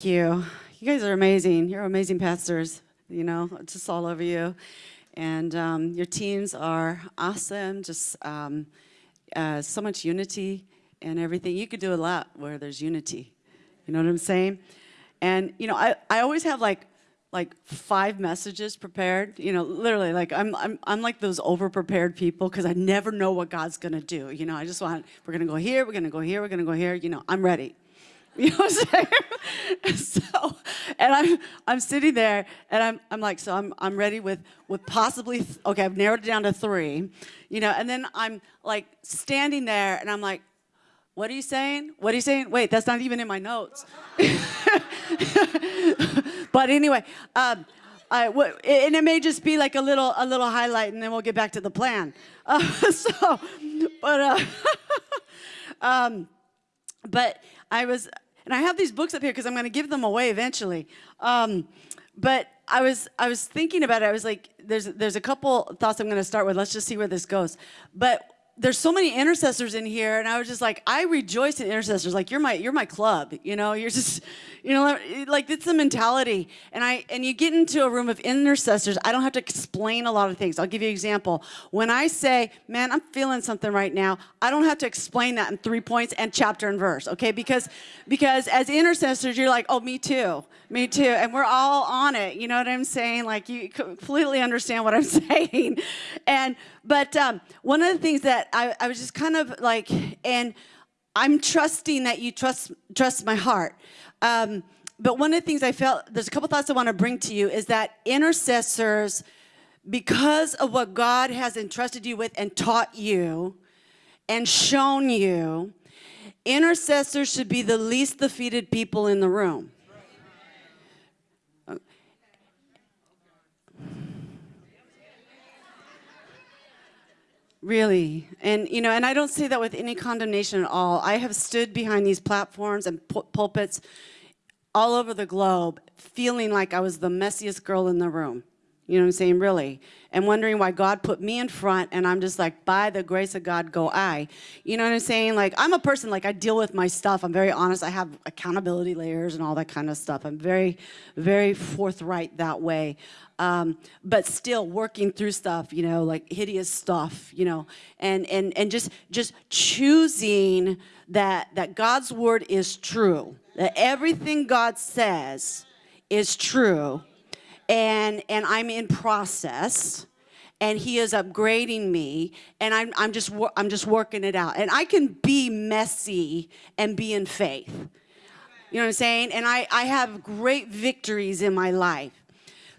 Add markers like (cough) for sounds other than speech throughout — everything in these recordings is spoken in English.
Thank you. You guys are amazing. You're amazing pastors, you know, just all over you. And um, your teams are awesome, just um, uh, so much unity and everything. You could do a lot where there's unity. You know what I'm saying? And, you know, I, I always have like like five messages prepared, you know, literally like I'm, I'm, I'm like those over-prepared people because I never know what God's gonna do. You know, I just want, we're gonna go here, we're gonna go here, we're gonna go here, you know, I'm ready. (laughs) You know what I'm saying? (laughs) so, and I'm, I'm sitting there and I'm, I'm like, so I'm, I'm ready with, with possibly, okay, I've narrowed it down to three, you know, and then I'm like standing there and I'm like, what are you saying? What are you saying? Wait, that's not even in my notes. (laughs) but anyway, um, I, and it may just be like a little a little highlight, and then we'll get back to the plan. Uh, so, but uh, um, but I was, and I have these books up here because I'm going to give them away eventually. Um, but I was I was thinking about it. I was like, there's there's a couple thoughts I'm going to start with. Let's just see where this goes. But there's so many intercessors in here and I was just like I rejoice in intercessors. Like you're my you're my club you know? You're just (laughs) you know like it's the mentality. And I and you get into a room of intercessors I don't have to explain a lot of things. I'll give you an example. When I say man I'm feeling something right now I don't have to explain that in three points and chapter and verse okay? Because because as intercessors you're like oh me too me too and we're all on it you know what I'm saying like you completely understand what I'm (laughs) saying and but um, one of the things that I, I was just kind of like, and I'm trusting that you trust trust my heart. Um, but one of the things I felt, there's a couple thoughts I want to bring to you is that intercessors, because of what God has entrusted you with and taught you and shown you, intercessors should be the least defeated people in the room. Really. And, you know, and I don't say that with any condemnation at all. I have stood behind these platforms and pulpits all over the globe feeling like I was the messiest girl in the room. You know what I'm saying? Really. And wondering why God put me in front and I'm just like, by the grace of God, go I. You know what I'm saying? Like, I'm a person, like, I deal with my stuff. I'm very honest. I have accountability layers and all that kind of stuff. I'm very, very forthright that way um, but still working through stuff, you know, like hideous stuff, you know, and, and, and just, just choosing that, that God's word is true, that everything God says is true, and, and I'm in process, and he is upgrading me and I'm, I'm just I'm just working it out. And I can be messy and be in faith. You know what I'm saying? And I, I have great victories in my life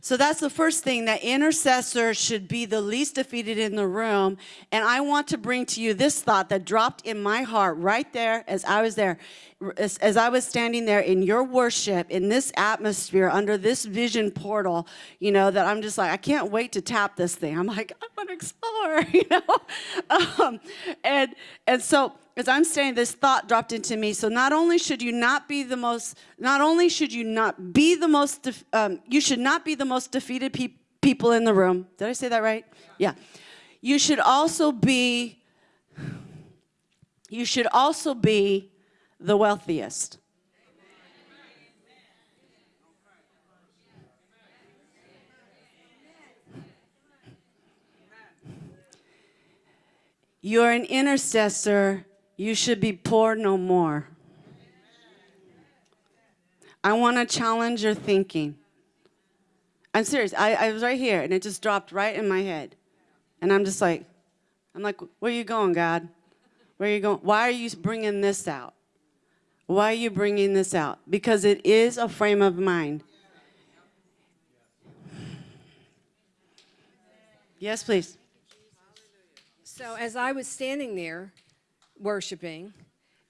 so that's the first thing, that intercessor should be the least defeated in the room. And I want to bring to you this thought that dropped in my heart right there as I was there, as, as I was standing there in your worship, in this atmosphere, under this vision portal, you know, that I'm just like, I can't wait to tap this thing. I'm like, I want to explore, (laughs) you know? Um, and, and so as I'm saying, this thought dropped into me. So not only should you not be the most, not only should you not be the most, um, you should not be the most defeated pe people in the room. Did I say that right? Yeah. You should also be, you should also be the wealthiest. You're an intercessor you should be poor no more. I want to challenge your thinking. I'm serious. I, I was right here, and it just dropped right in my head. And I'm just like, I'm like, where are you going, God? Where are you going? Why are you bringing this out? Why are you bringing this out? Because it is a frame of mind. Yes, please. So as I was standing there, worshiping,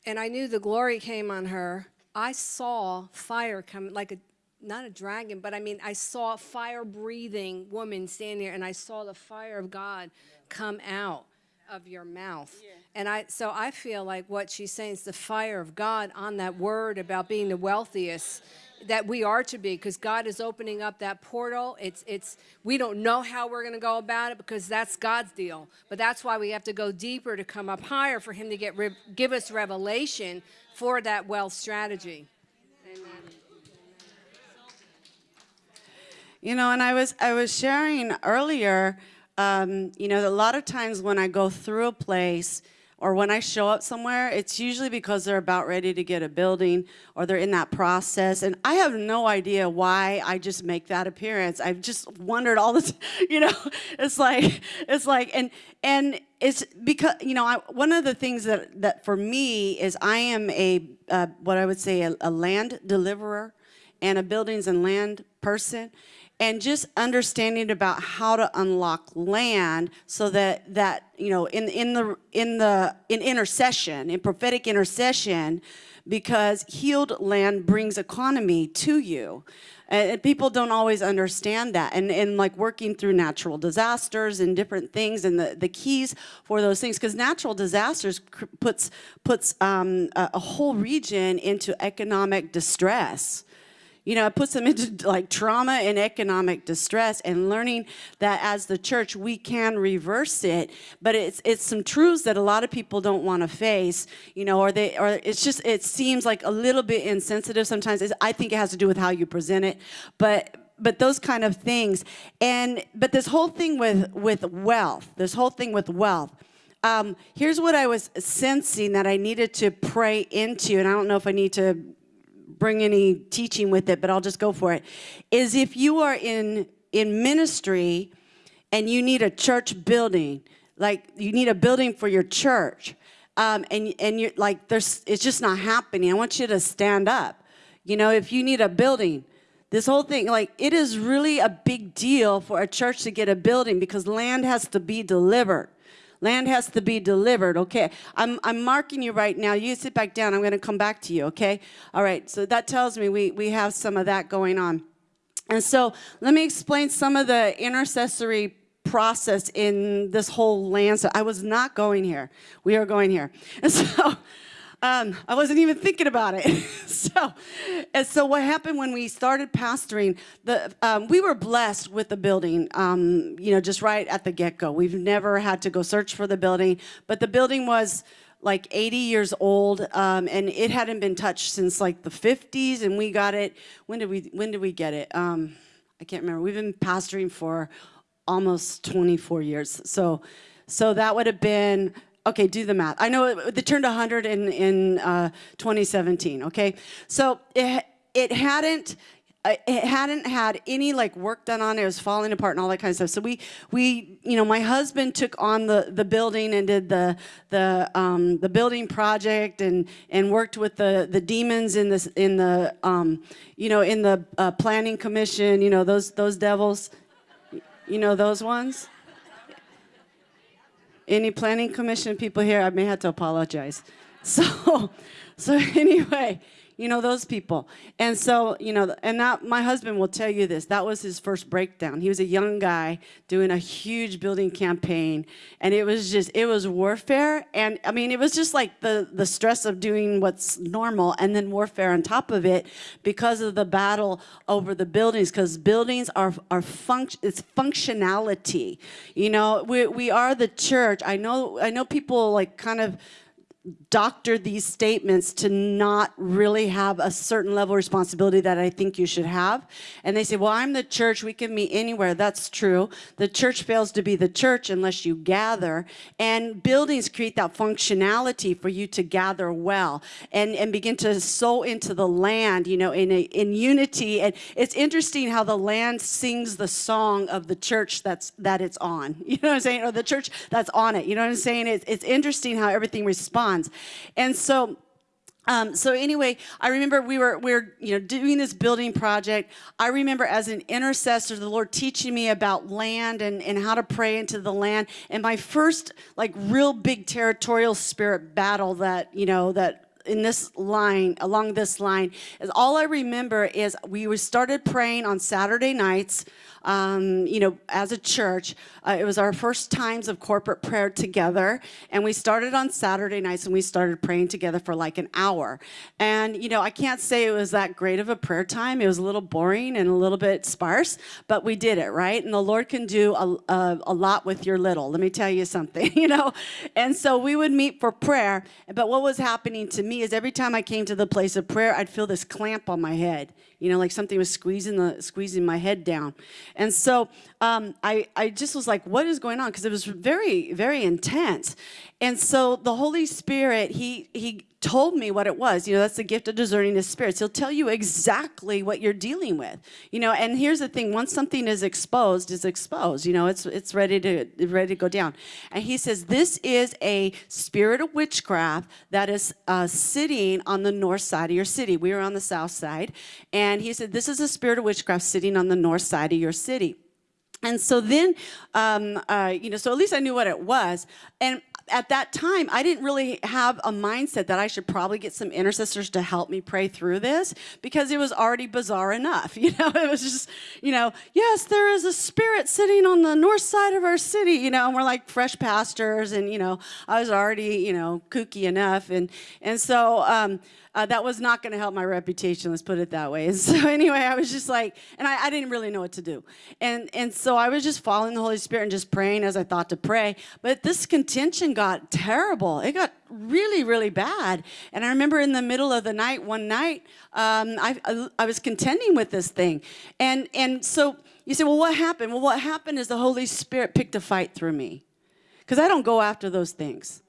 and I knew the glory came on her. I saw fire come, like a, not a dragon, but I mean, I saw a fire-breathing woman standing there, and I saw the fire of God come out of your mouth. Yeah. And I, so I feel like what she's saying is the fire of God on that word about being the wealthiest that we are to be because God is opening up that portal. It's, it's, we don't know how we're going to go about it because that's God's deal. But that's why we have to go deeper to come up higher for him to get give us revelation for that wealth strategy. Amen. You know, and I was, I was sharing earlier, um, you know, a lot of times when I go through a place, or when I show up somewhere, it's usually because they're about ready to get a building or they're in that process. And I have no idea why I just make that appearance. I've just wondered all this, (laughs) you know, it's like, it's like, and, and it's because, you know, I, one of the things that, that for me is I am a, uh, what I would say, a, a land deliverer and a buildings and land person and just understanding about how to unlock land so that that you know in in the in the in intercession in prophetic intercession because healed land brings economy to you. And people don't always understand that and and like working through natural disasters and different things and the the keys for those things because natural disasters puts puts um, a, a whole region into economic distress you know, it puts them into like trauma and economic distress and learning that as the church we can reverse it, but it's it's some truths that a lot of people don't want to face, you know, or they or it's just it seems like a little bit insensitive sometimes. It's, I think it has to do with how you present it, but but those kind of things and but this whole thing with with wealth, this whole thing with wealth. Um, here's what I was sensing that I needed to pray into, and I don't know if I need to bring any teaching with it, but I'll just go for it, is if you are in, in ministry and you need a church building, like you need a building for your church, um, and, and you're like, there's, it's just not happening. I want you to stand up. You know, if you need a building, this whole thing, like it is really a big deal for a church to get a building because land has to be delivered. Land has to be delivered, okay? I'm, I'm marking you right now. You sit back down. I'm going to come back to you, okay? All right, so that tells me we, we have some of that going on. And so let me explain some of the intercessory process in this whole land. So I was not going here. We are going here. And (laughs) so um, I wasn't even thinking about it. (laughs) so, and so what happened when we started pastoring, the, um, we were blessed with the building, um, you know, just right at the get-go. We've never had to go search for the building, but the building was like 80 years old, um, and it hadn't been touched since like the 50s, and we got it, when did we, when did we get it? Um, I can't remember. We've been pastoring for almost 24 years. So, so that would have been okay, do the math. I know it, it turned 100 in, in uh, 2017, okay? So it, it hadn't, uh, it hadn't had any like work done on it. It was falling apart and all that kind of stuff. So we, we, you know, my husband took on the, the building and did the, the, um, the building project and, and worked with the, the demons in this, in the, um, you know, in the uh, planning commission, you know, those, those devils, you know, those ones. Any planning commission people here, I may have to apologize. (laughs) So, so anyway, you know, those people. And so, you know, and that, my husband will tell you this, that was his first breakdown. He was a young guy doing a huge building campaign and it was just, it was warfare. And I mean, it was just like the, the stress of doing what's normal and then warfare on top of it because of the battle over the buildings, because buildings are, are function, it's functionality. You know, we, we are the church. I know, I know people like kind of, doctor these statements to not really have a certain level of responsibility that I think you should have. And they say, well, I'm the church, we can meet anywhere. That's true. The church fails to be the church unless you gather. And buildings create that functionality for you to gather well and, and begin to sow into the land, you know, in, a, in unity. And it's interesting how the land sings the song of the church that's, that it's on. (laughs) You know what I'm saying? Or the church that's on it. You know what I'm saying? It's, it's interesting how everything responds. And so, um, so anyway, I remember we were we were you know doing this building project. I remember as an intercessor, the Lord teaching me about land and and how to pray into the land. And my first like real big territorial spirit battle that you know that in this line, along this line, is all I remember is we started praying on Saturday nights um, you know, as a church. Uh, it was our first times of corporate prayer together. And we started on Saturday nights and we started praying together for like an hour. And, you know, I can't say it was that great of a prayer time. It was a little boring and a little bit sparse, but we did it, right? And the Lord can do a, a, a lot with your little. Let me tell you something, (laughs) you know? And so we would meet for prayer. But what was happening to me is every time I came to the place of prayer, I'd feel this clamp on my head you know, like something was squeezing the squeezing my head down. And so um, I I just was like, what is going on? Because it was very very intense. And so the Holy Spirit, he he told me what it was. You know, that's the gift of discerning the spirits. He'll tell you exactly what you're dealing with. You know, and here's the thing: once something is exposed, is exposed. You know, it's it's ready to ready to go down. And he says this is a spirit of witchcraft that is uh, sitting on the north side of your city. We are on the south side, and he said this is a spirit of witchcraft sitting on the north side of your city. And so then, um, uh, you know, so at least I knew what it was. And at that time, I didn't really have a mindset that I should probably get some intercessors to help me pray through this because it was already bizarre enough. (laughs) You know, it was just, you know, yes, there is a spirit sitting on the north side of our city, you know, and we're like fresh pastors. And, you know, I was already, you know, kooky enough. And, and so, um, uh, that was not going to help my reputation. Let's put it that way. And (laughs) so anyway, I was just like, and I, I, didn't really know what to do, and and so I was just following the Holy Spirit and just praying as I thought to pray. But this contention got terrible. It got really really bad. And I remember in the middle of the night, one night, um, I, I I was contending with this thing, and and so you say, well, what happened? Well, what happened is the Holy Spirit picked a fight through me, because I don't go after those things.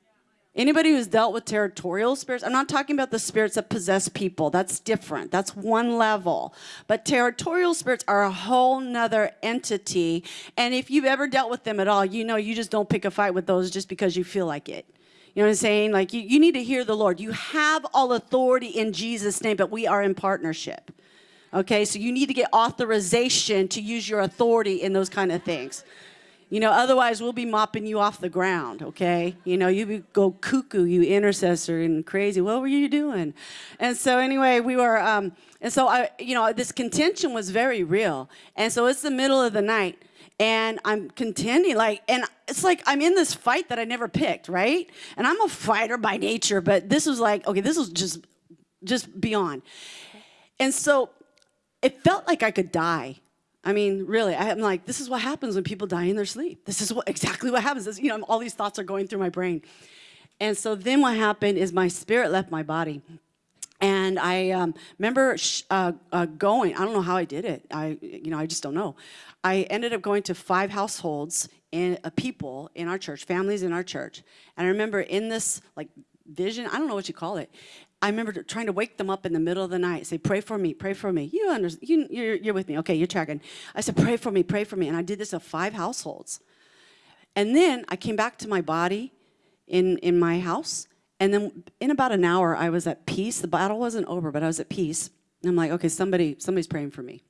Anybody who's dealt with territorial spirits, I'm not talking about the spirits that possess people. That's different. That's one level. But territorial spirits are a whole nother entity. And if you've ever dealt with them at all, you know you just don't pick a fight with those just because you feel like it. You know what I'm saying? Like you, you need to hear the Lord. You have all authority in Jesus' name, but we are in partnership. Okay, so you need to get authorization to use your authority in those kind of things. You know, otherwise we'll be mopping you off the ground, okay? You know, you go cuckoo, you intercessor, and crazy. What were you doing? And so anyway, we were, um, and so I, you know, this contention was very real. And so it's the middle of the night, and I'm contending, like, and it's like I'm in this fight that I never picked, right? And I'm a fighter by nature, but this was like, okay, this was just, just beyond. And so it felt like I could die. I mean, really, I'm like, this is what happens when people die in their sleep. This is what (laughs) exactly what happens. This, you know, all these thoughts are going through my brain. And so then what happened is my spirit left my body. And I um, remember uh, uh, going, I don't know how I did it. I, you know, I just don't know. I ended up going to five households and uh, people in our church, families in our church. And I remember in this like vision, I don't know what you call it. I remember trying to wake them up in the middle of the night, say, pray for me, pray for me. You understand, you, you're, you're with me. Okay, you're tracking. I said, pray for me, pray for me. And I did this at five households. And then I came back to my body in, in my house. And then in about an hour, I was at peace. The battle wasn't over, but I was at peace. And I'm like, okay, somebody, somebody's praying for me.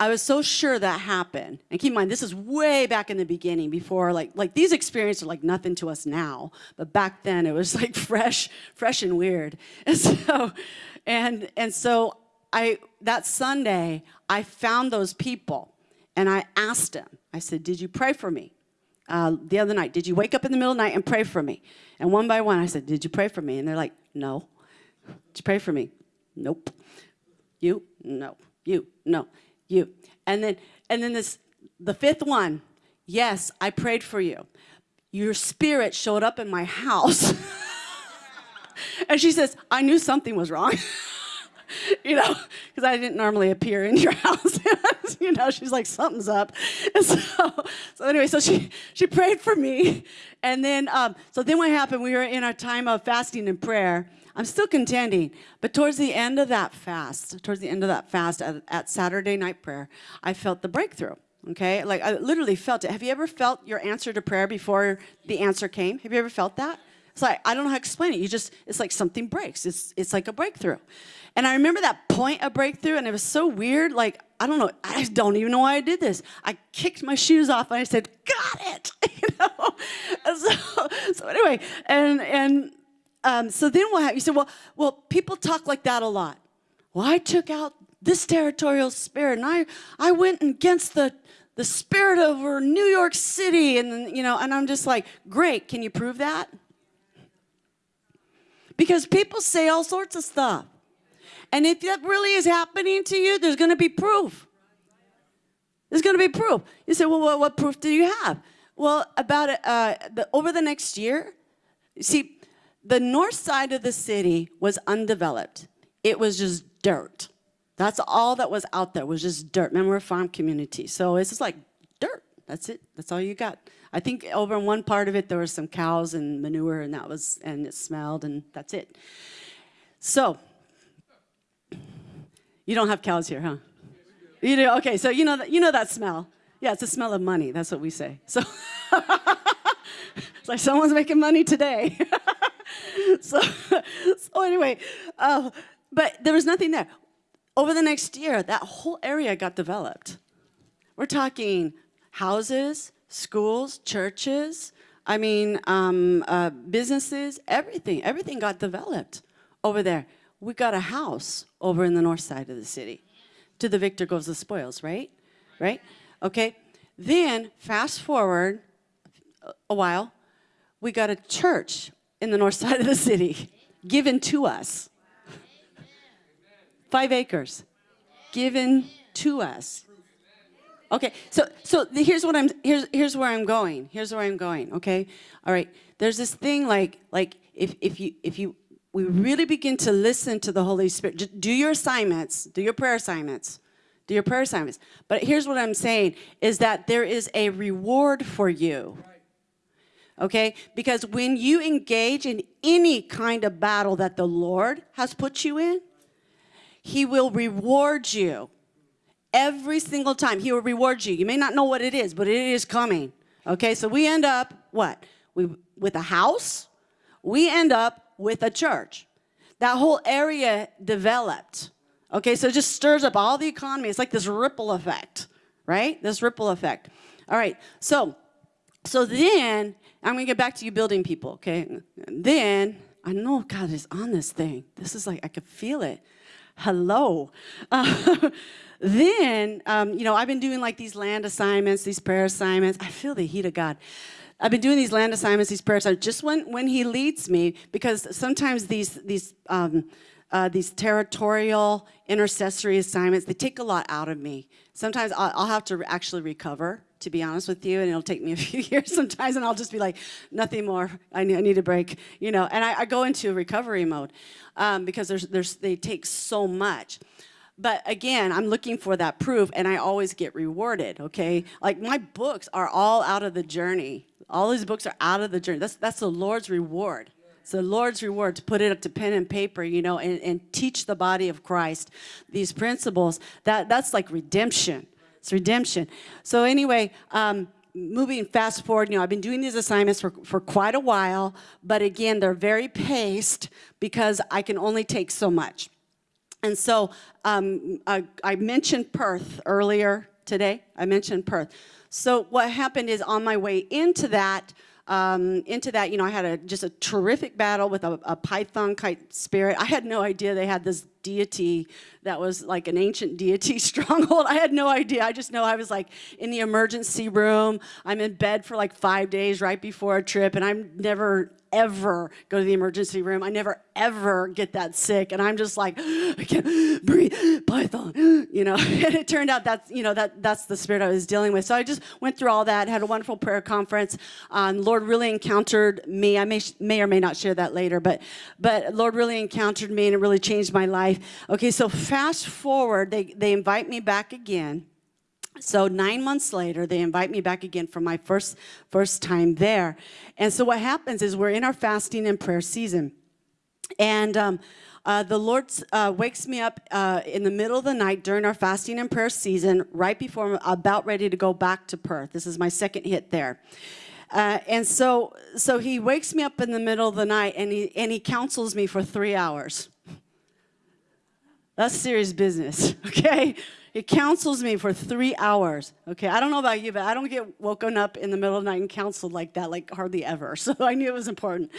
I was so sure that happened. And keep in mind, this is way back in the beginning before, like, like these experiences are like nothing to us now. But back then it was (laughs) like fresh, fresh and weird. (laughs) And so, and, and so I, that Sunday, I found those people and I asked them, I said, did you pray for me? Uh, the other night, did you wake up in the middle of the night and pray for me? And one by one, I said, did you pray for me? And they're like, no. Did you pray for me? Nope. You? No. You? No you. And then, and then this, the fifth one, yes, I prayed for you. Your spirit showed up in my house. (laughs) and she says, I knew something was wrong. (laughs) you know, because I didn't normally appear in your (laughs) house. you know, she's like, something's up. And so, so anyway, so she, she prayed for me. And then, um, so then what happened, we were in our time of fasting and prayer. I'm still contending, but towards the end of that fast, towards the end of that fast at, at Saturday night prayer, I felt the breakthrough. Okay, like I literally felt it. Have you ever felt your answer to prayer before the answer came? Have you ever felt that? It's like I don't know how to explain it. You just it's like something breaks. It's it's like a breakthrough. And I remember that point of breakthrough, and it was so weird. Like I don't know. I don't even know why I did this. I kicked my shoes off and I said, "Got it," (laughs) you know. (laughs) so so anyway, and and um, so then what happened? You said, well, well, people talk like that a lot. Well, I took out this territorial spirit and I, I went against the, the spirit over New York City and, you know, and I'm just like, great, can you prove that? Because people say all sorts of stuff. And if that really is happening to you, there's going to be proof. There's going to be proof. You say, well, what, what proof do you have? Well, about uh, the, over the next year, see, the north side of the city was undeveloped. It was just dirt. That's all that was out there was just dirt. Remember, we're a farm community. So it's just like dirt. That's it. That's all you got. I think over in one part of it, there were some cows and manure and that was, and it smelled and that's it. So, you don't have cows here, huh? You do? Okay, so you know that, you know that smell. Yeah, it's the smell of money. That's what we say. So, (laughs) it's like someone's making money today. (laughs) (laughs) so, (laughs) so anyway, uh, but there was nothing there. Over the next year, that whole area got developed. We're talking houses, schools, churches, I mean, um, uh, businesses, everything. Everything got developed over there. We got a house over in the north side of the city. To the victor goes the spoils, right? Right? Okay. Then, fast forward a while, we got a church in the north (laughs) side of the city given to us. Five acres given to us. Okay, so so here's what I'm here's here's where I'm going. Here's where I'm going. Okay, all right. There's this thing like like if if you if you we really begin to listen to the Holy Spirit, do your assignments, do your prayer assignments, do your prayer assignments. But here's what I'm saying is that there is a reward for you. Okay, because when you engage in any kind of battle that the Lord has put you in, He will reward you. Every single time, he will reward you. You may not know what it is, but it is coming. Okay, so we end up, what? We, with a house, we end up with a church. That whole area developed. Okay, so it just stirs up all the economy. It's like this ripple effect, right? This ripple effect. All right, so, so then, I'm gonna get back to you building people, okay? Then, I know God is on this thing. This is like, I could feel it. Hello. Uh, (laughs) then, um, you know, I've been doing like these land assignments, these prayer assignments. I feel the heat of God. I've been doing these land assignments, these prayer assignments, just when, when he leads me, because sometimes these, these, um, uh, these territorial intercessory assignments, they take a lot out of me. Sometimes I'll, I'll have to actually recover, to be honest with you, and it'll take me a (laughs) few years sometimes, and I'll just be like, nothing more, I need, I need a break, you know, and I, I go into recovery mode um, because there's, there's, they take so much. But again, I'm looking for that proof and I always get rewarded, okay? Like my books are all out of the journey. All these books are out of the journey. That's, that's the Lord's reward. It's the Lord's reward to put it up to pen and paper, you know, and, and teach the body of Christ these principles. That, that's like redemption. It's redemption. So anyway, um, moving fast forward, you know, I've been doing these assignments for, for quite a while, but again, they're very paced because I can only take so much. And so um, I, I, mentioned Perth earlier today. I mentioned Perth. So what happened is on my way into that, um, into that, you know, I had a, just a terrific battle with a, a python kite spirit. I had no idea they had this deity that was like an ancient deity (laughs) stronghold. I had no idea. I just know I was like in the emergency room. I'm in bed for like five days right before a trip, and I'm never ever go to the emergency room. I never ever get that sick. And I'm just like, (gasps) I can't breathe, Python, you know. (laughs) And it turned out that's, you know, that that's the spirit I was dealing with. So I just went through all that, had a wonderful prayer conference. Um, Lord really encountered me. I may, may or may not share that later, but, but Lord really encountered me and it really changed my life. Okay, so fast forward, they, they invite me back again. So nine months later, they invite me back again for my first, first time there. And so what happens is we're in our fasting and prayer season. And um, uh, the Lord uh, wakes me up uh, in the middle of the night during our fasting and prayer season, right before I'm about ready to go back to Perth. This is my second hit there. Uh, and so, so he wakes me up in the middle of the night and he, and he counsels me for three hours. That's serious business, (laughs) okay? It counsels me for three hours. Okay, I don't know about you, but I don't get woken up in the middle of the night and counseled like that, like hardly ever. (laughs) So I knew it was important.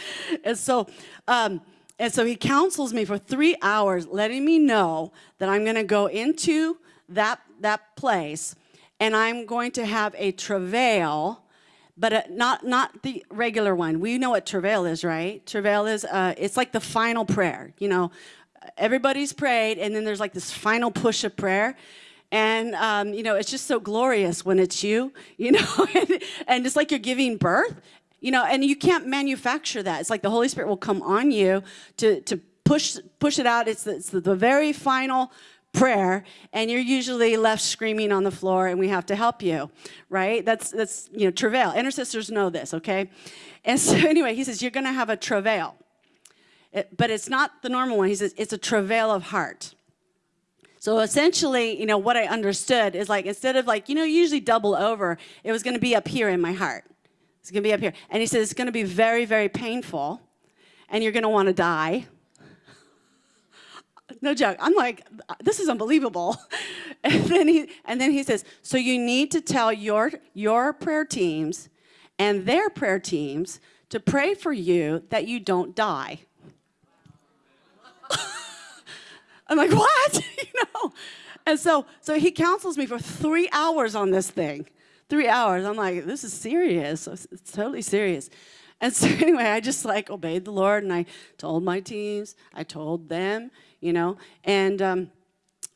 And so, um, and so he counsels me for three hours, letting me know that I'm going to go into that that place, and I'm going to have a travail but uh, not not the regular one. We know what travail is, right? Travail is uh, it's like the final prayer. You know, everybody's prayed, and then there's like this final push of prayer. And, um, you know, it's just so glorious when it's you, (laughs) you know, and, and it's like you're giving birth, you know, and you can't manufacture that. It's like the Holy Spirit will come on you to, to push, push it out. It's, the, it's the very final prayer and you're usually left screaming on the floor and we have to help you, right? That's, that's you know, travail. Intercessors know this, okay? And so (laughs) anyway, he says, you're going to have a travail. It- but it's not the normal one. He says, it's a travail of heart. So essentially, you know, what I understood is like, instead of like, you know, usually double over, it was going to be up here in my heart. It's going to be up here. And he says, it's going to be very, very painful and you're going to want to die. (laughs) No joke. I'm like, this is unbelievable. (laughs) And then he and then he says, so you need to tell your your prayer teams and their prayer teams to pray for you that you don't die. (laughs) I'm like, what? (laughs) you know? And so so he counsels me for three hours on this thing. Three hours. I'm like, this is serious. It's totally serious. And so (laughs) anyway, I just like obeyed the Lord and I told my teams, I told them, you know, and um,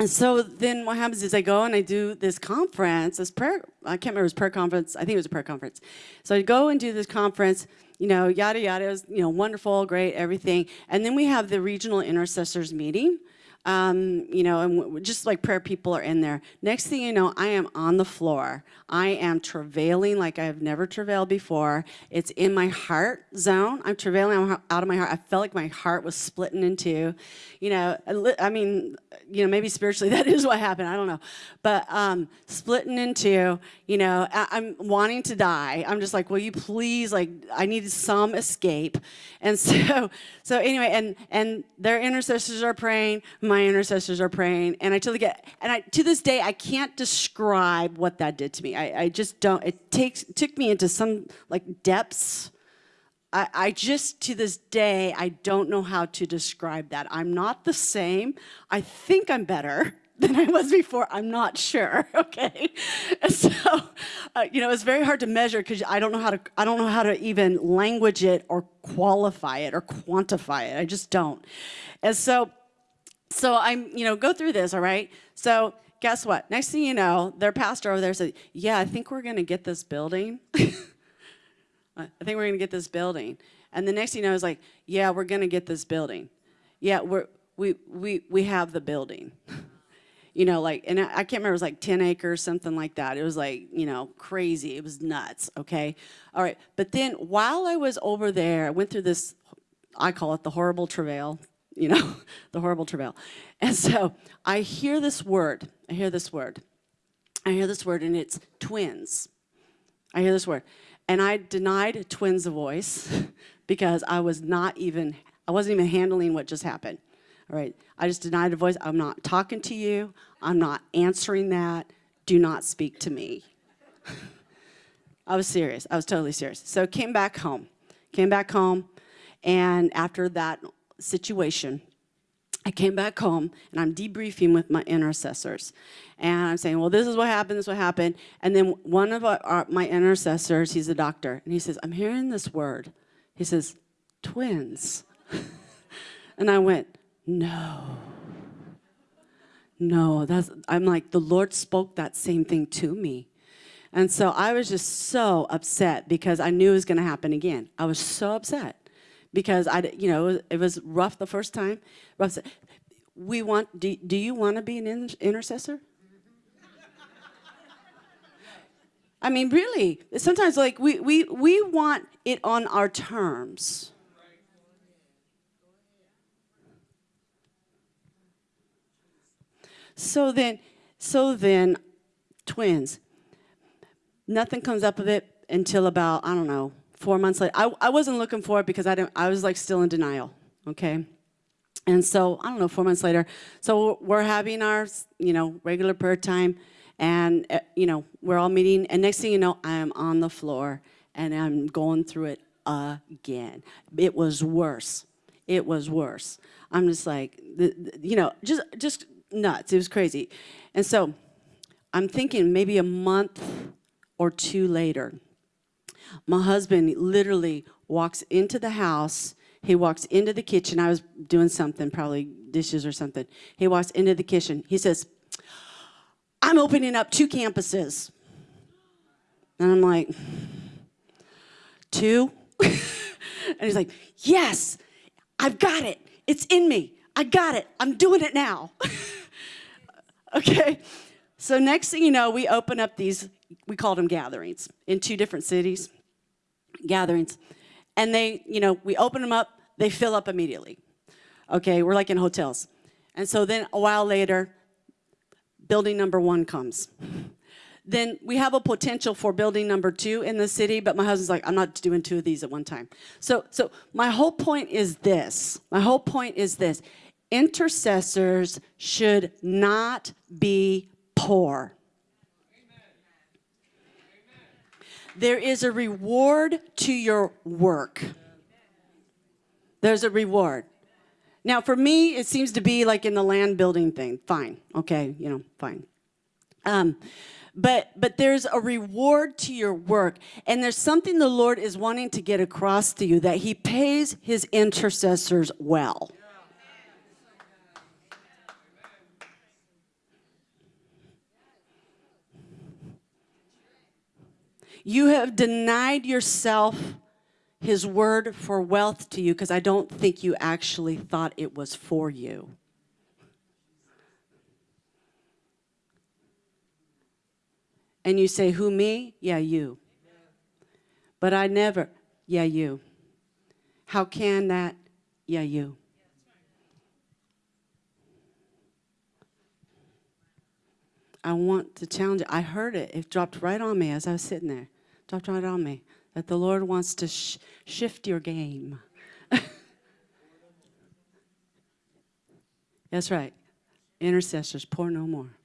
and so then what happens is I go and I do this conference, this prayer, I can't remember, it was prayer conference, I think it was a prayer conference. So I go and do this conference, you know, yada, yada, it was, you know, wonderful, great, everything. And then we have the regional intercessors meeting, um, you know, and just like prayer people are in there. Next thing you know, I am on the floor. I am travailing like I have never travailed before. It's in my heart zone. I'm travailing out of my heart. I felt like my heart was splitting in two. You know, I mean, you know, maybe spiritually (laughs) that is what happened. I don't know. But um, splitting in two, you know, I- I'm wanting to die. I'm just like, will you please, like, I needed some escape. And (laughs) so, so anyway, and and their intercessors are praying, my intercessors are praying, and I totally get, and I to this day I can't describe what that did to me. I, I just don't. It takes took me into some like depths. I, I just to this day I don't know how to describe that. I'm not the same. I think I'm better (laughs) than I was before. I'm not sure. (laughs) Okay, and (laughs) so uh, you know it's very hard to measure because I don't know how to. I don't know how to even language it or qualify it or quantify it. I just don't. And so so I'm, you know, go through this, all right? So guess what? Next thing you know, their pastor over there said, yeah, I think we're going to get this building. (laughs) I think we're going to get this building. And the next thing you know, is like, yeah, we're going to get this building. Yeah, we're, we, we, we have the building. (laughs) you know, like, and I, I can't remember, it was like 10 acres, something like that. It was like, you know, crazy. It was nuts, okay? All right, but then while I was over there, I went through this, I call it the horrible travail, you know, (laughs) the horrible travail. And so I hear this word, I hear this word. I hear this word, and it's twins. I hear this word. And I denied twins a voice (laughs) because I was not even, I wasn't even handling what just happened. All right, I just denied a voice. I'm not talking to you. I'm not answering that. Do not speak to me. (laughs) I was serious. I was totally serious. So came back home. Came back home, and after that situation, I came back home and I'm debriefing with my intercessors. And I'm saying, well, this is what happened, this is what happened. And then one of our, our, my intercessors, he's a doctor, and he says, I'm hearing this word. He says, twins. (laughs) and I went, no. No, that's, I'm like, the Lord spoke that same thing to me. And so I was just so upset because I knew it was going to happen again. I was so upset because I, you know, it was, rough the first time. Rough. We want. Do, do you want to be an in- intercessor? I mean, really. Sometimes, like we we we want it on our terms. So then, so then, twins. Nothing comes up of it until about I don't know four months later. I, I wasn't looking for it because I didn't. I was like still in denial. Okay, and so I don't know. Four months later, so we're having our you know regular prayer time, and uh, you know we're all meeting. And next thing you know, I am on the floor and I'm going through it again. It was worse. It was worse. I'm just like, you know, just just nuts. It was crazy, and so I'm thinking maybe a month or two later, my husband literally walks into the house. He walks into the kitchen. I was doing something, probably dishes or something. He walks into the kitchen. He says, I'm opening up two campuses. And I'm like, two? (laughs) and he's like, yes, I've got it. It's in me. I got it. I'm doing it now. (laughs) Okay. So next thing you know, we open up these, we called them gatherings in two different cities, gatherings. And they, you know, we open them up, they fill up immediately. Okay, we're like in hotels. And so then a while later, building number one comes. Then we have a potential for building number two in the city, but my husband's like, I'm not doing two of these at one time. So, so my whole point is this. My whole point is this. Intercessors should not be poor. There is a reward to your work. There's a reward. Now, for me, it seems to be like in the land building thing. Fine, okay, you know, fine. Um, but but there's a reward to your work, and there's something the Lord is wanting to get across to you that He pays His intercessors well. You have denied yourself his word for wealth to you because I don't think you actually thought it was for you. And you say, Who, me? Yeah, you. But I never, yeah, you. How can that? Yeah, you. I want to challenge it. I heard it. It dropped right on me as I was sitting there. Dropped right on me that the Lord wants to sh shift your game. (laughs) That's right. Intercessors, poor no more.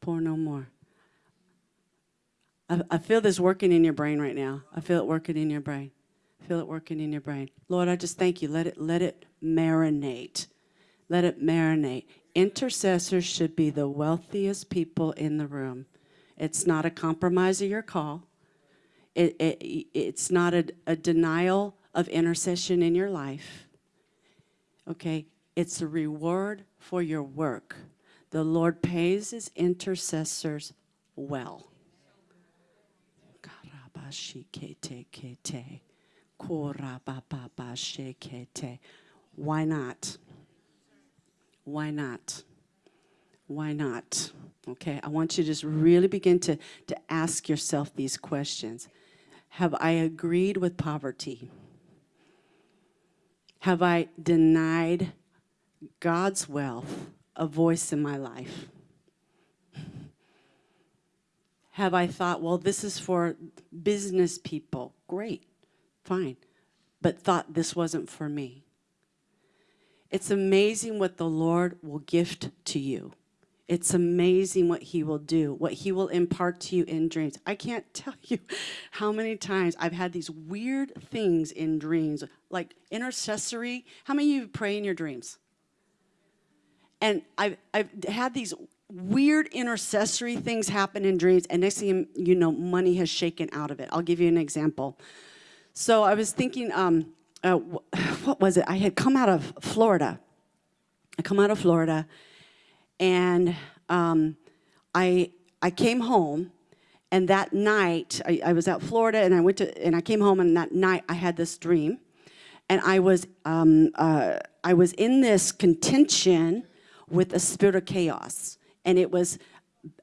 Poor no more. I, I feel this working in your brain right now. I feel it working in your brain. I feel it working in your brain. Lord, I just thank you. Let it let it marinate. Let it marinate. Intercessors should be the wealthiest people in the room. It's not a compromise of your call. It, it, it's not a, a denial of intercession in your life. Okay? It's a reward for your work. The Lord pays his intercessors well. Why not? Why not? Why not? Okay, I want you to just really begin to, to ask yourself these questions. Have I agreed with poverty? Have I denied God's wealth a voice in my life? Have I thought, well, this is for business people? Great, fine. But thought this wasn't for me. It's amazing what the Lord will gift to you. It's amazing what he will do, what he will impart to you in dreams. I can't (laughs) tell you how many times I've had these weird things in dreams, like intercessory. How many of you pray in your dreams? And I've, I've had these weird intercessory things happen in dreams, and next thing you know, money has shaken out of it. I'll give you an example. So I was thinking, um, uh, (sighs) what was it? I had come out of Florida. I come out of Florida, and um, I I came home, and that night I, I, was out Florida, and I went to and I came home, and that night I had this dream, and I was um, uh, I was in this contention with a spirit of chaos, and it was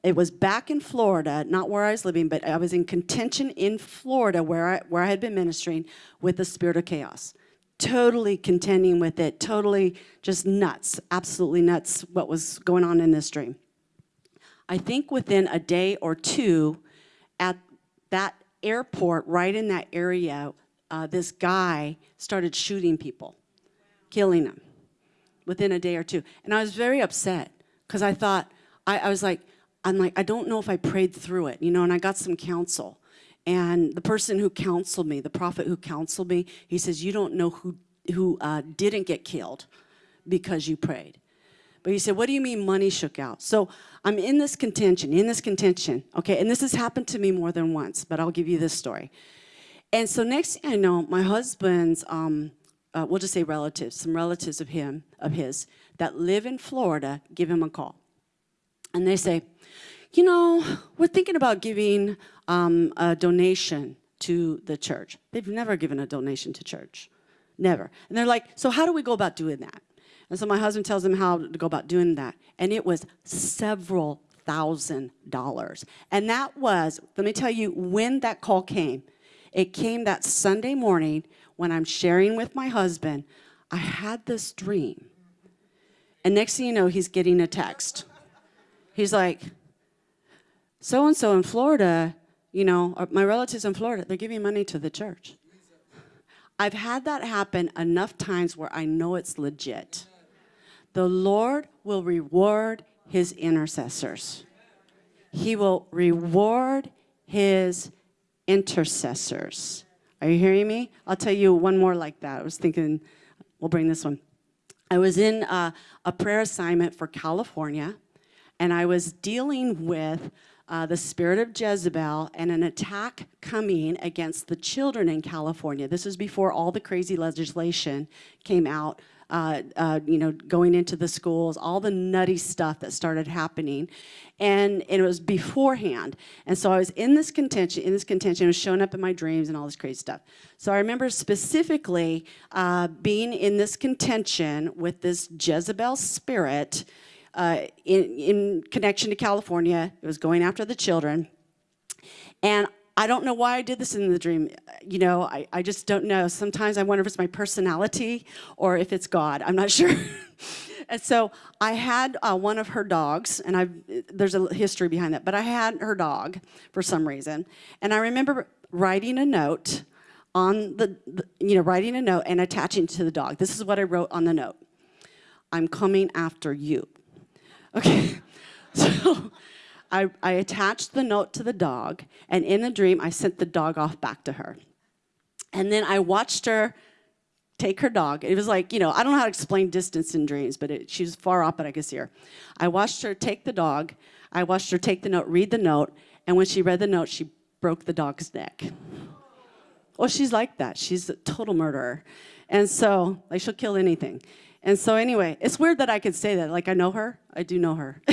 it was back in Florida, not where I was living, but I was in contention in Florida where I, where I had been ministering with the spirit of chaos totally contending with it, totally just nuts, absolutely nuts what was going on in this dream. I think within a day or two at that airport, right in that area, uh, this guy started shooting people, killing them within a day or two. And I was very upset because I thought, I, I was like, I'm like, I don't know if I prayed through it, you know, and I got some counsel. And the person who counseled me, the prophet who counseled me, he says, you don't know who, who uh, didn't get killed because you prayed. But he said, what do you mean money shook out? So I'm in this contention, in this contention, okay? And this has happened to me more than once, but I'll give you this story. And so next thing I know, my husband's, um, uh, we'll just say relatives, some relatives of him, of his, that live in Florida, give him a call. And they say, you know, we're thinking about giving um, a donation to the church. They've never given a donation to church, never. And they're like, so how do we go about doing that? And so my husband tells them how to go about doing that. And it was several thousand dollars. And that was, let me tell you, when that call came, it came that Sunday morning when I'm sharing with my husband. I had this dream. And next thing you know, he's getting a text. He's like, so and so in Florida, you know, or my relatives in Florida, they're giving money to the church. I've had that happen enough times where I know it's legit. The Lord will reward his intercessors. He will reward his intercessors. Are you hearing me? I'll tell you one more like that. I was thinking, we'll bring this one. I was in uh, a prayer assignment for California, and I was dealing with uh, the spirit of Jezebel and an attack coming against the children in California. This was before all the crazy legislation came out, uh, uh, you know, going into the schools, all the nutty stuff that started happening. And, it was beforehand. And so I was in this contention, in this contention, it was showing up in my dreams and all this crazy stuff. So I remember specifically uh, being in this contention with this Jezebel spirit, uh, in, in connection to California. It was going after the children. And I don't know why I did this in the dream. You know, I, I just don't know. Sometimes I wonder if it's my personality or if it's God. I'm not (laughs) sure. and so I had uh, one of her dogs, and I there's a history behind that, but I had her dog for some reason. And I remember writing a note on the, the you know, writing a note and attaching to the dog. This is what I wrote on the note. I'm coming after you. Okay, (laughs) so I, I attached the note to the dog, and in the dream, I sent the dog off back to her. And then I watched her take her dog. It was like, you know, I don't know how to explain distance in dreams, but it, she was far off, but I could see her. I watched her take the dog. I watched her take the note, read the note, and when she read the note, she broke the dog's neck. Well, she's like that. She's a total murderer. And so, like, she'll kill anything. And so anyway, it's weird that I could say that. Like I know her, I do know her. (laughs)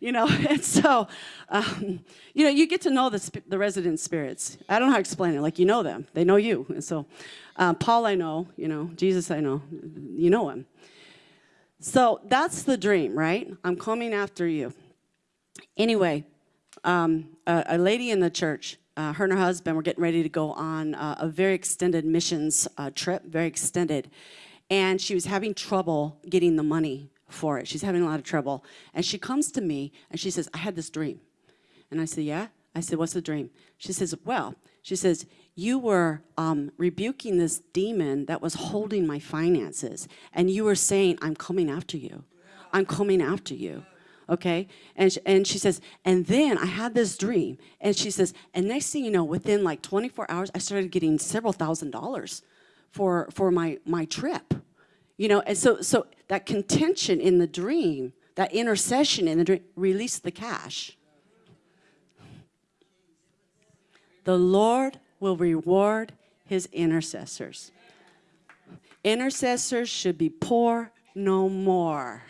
You know, and so, um, you know, you get to know the, the resident spirits. I don't know how to explain it. Like you know them, they know you. And so, um, Paul I know, you know, Jesus I know, you know him. So that's the dream, right? I'm coming after you. Anyway, um, a, a lady in the church uh, her and her husband were getting ready to go on uh, a very extended missions uh, trip, very extended and she was having trouble getting the money for it. She's having a lot of trouble. And she comes to me and she says, I had this dream. And I said, Yeah? I said, What's the dream? She says, Well, she says, You were um, rebuking this demon that was holding my finances. And you were saying, I'm coming after you. I'm coming after you. Okay? And and she says, And then I had this dream. And she says, And next thing you know, within like 24 hours, I started getting several thousand dollars for, for my, my trip. You know, and so, so that contention in the dream, that intercession in the dream, release the cash. The Lord will reward his intercessors. Intercessors should be poor no more.